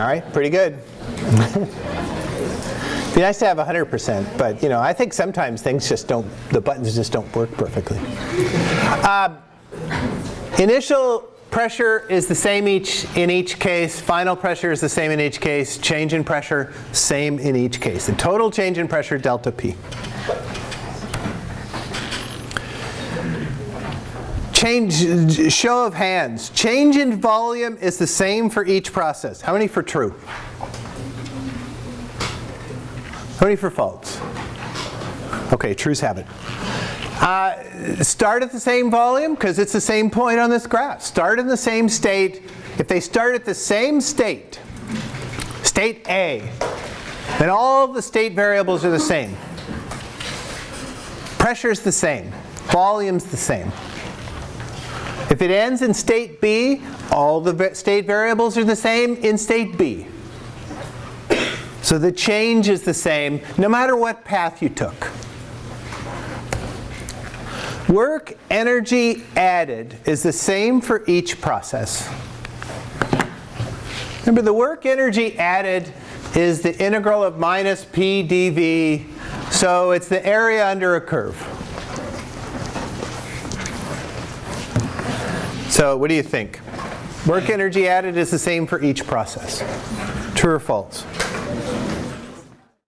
All right, pretty good. Be nice to have 100%, but you know, I think sometimes things just don't, the buttons just don't work perfectly. Uh, initial pressure is the same each in each case. Final pressure is the same in each case. Change in pressure, same in each case. The total change in pressure, delta P. Change, show of hands. Change in volume is the same for each process. How many for true? How many for false? Okay, trues have it. Uh, start at the same volume because it's the same point on this graph. Start in the same state. If they start at the same state, state A, then all the state variables are the same. Pressure's the same. Volume's the same. If it ends in state B, all the state variables are the same in state B. So the change is the same no matter what path you took. Work energy added is the same for each process. Remember the work energy added is the integral of minus p dv, so it's the area under a curve. So what do you think? Work energy added is the same for each process. True or false?